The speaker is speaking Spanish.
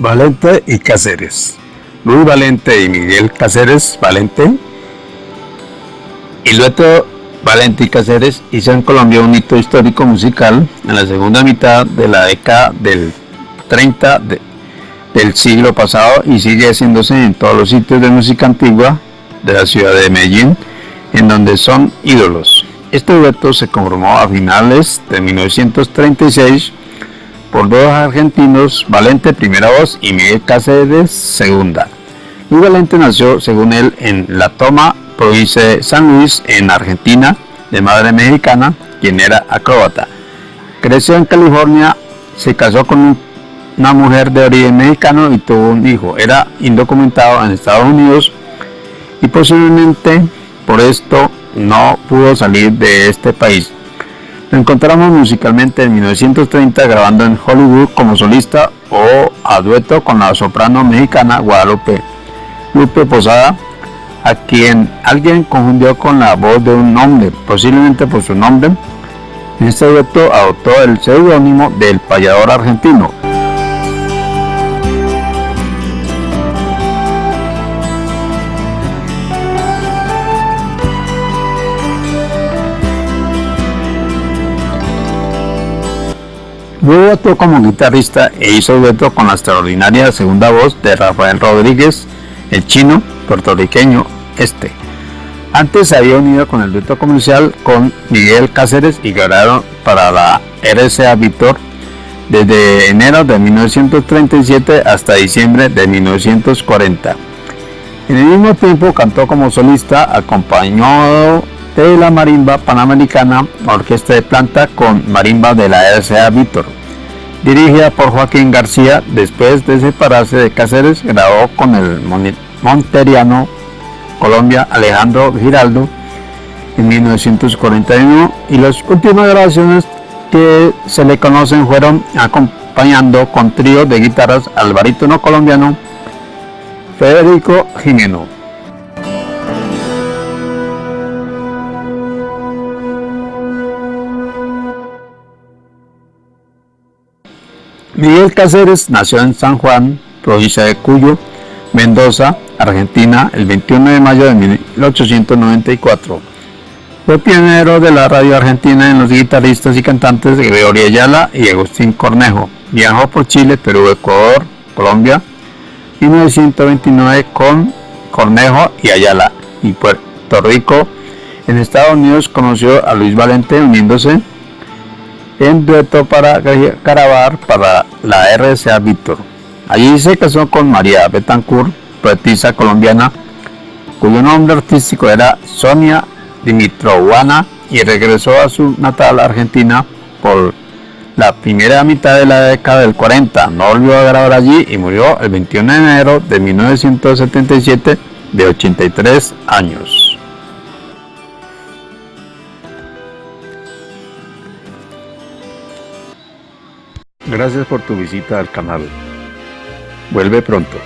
Valente y Cáceres. Luis Valente y Miguel Cáceres Valente. Y luego Valente y Cáceres hizo en Colombia un hito histórico musical en la segunda mitad de la década del 30 del siglo pasado y sigue haciéndose en todos los sitios de música antigua de la ciudad de Medellín, en donde son ídolos. Este dueto se conformó a finales de 1936 por dos argentinos, Valente primera voz y Miguel Cáceres segunda. Luis Valente nació, según él, en La Toma, provincia de San Luis, en Argentina, de madre mexicana, quien era acróbata. Creció en California, se casó con una mujer de origen mexicano y tuvo un hijo. Era indocumentado en Estados Unidos y posiblemente por esto no pudo salir de este país. Lo encontramos musicalmente en 1930 grabando en Hollywood como solista o a dueto con la soprano mexicana Guadalupe Lupe Posada, a quien alguien confundió con la voz de un hombre, posiblemente por su nombre. En este dueto adoptó el seudónimo del payador argentino, Luego actuó como guitarrista e hizo dueto con la extraordinaria segunda voz de Rafael Rodríguez, el chino puertorriqueño este. Antes se había unido con el dueto comercial con Miguel Cáceres y grabaron para la RCA Víctor desde enero de 1937 hasta diciembre de 1940. En el mismo tiempo cantó como solista acompañado de la marimba panamericana orquesta de planta con marimba de la RCA Víctor. Dirigida por Joaquín García, después de separarse de Cáceres, grabó con el monteriano Colombia Alejandro Giraldo en 1941 y las últimas grabaciones que se le conocen fueron acompañando con trío de guitarras al barítono colombiano Federico Jimeno. Miguel Cáceres nació en San Juan, provincia de Cuyo, Mendoza, Argentina, el 21 de mayo de 1894. Fue pionero de la radio argentina en los guitarristas y cantantes de Gregorio Ayala y Agustín Cornejo. Viajó por Chile, Perú, Ecuador, Colombia, 1929 con Cornejo y Ayala y Puerto Rico. En Estados Unidos conoció a Luis Valente uniéndose en dueto para grabar para la RCA Víctor. Allí se casó con María Betancourt, poetisa colombiana, cuyo nombre artístico era Sonia Dimitrovana y regresó a su natal Argentina por la primera mitad de la década del 40. No volvió a grabar allí y murió el 21 de enero de 1977 de 83 años. Gracias por tu visita al canal. Vuelve pronto.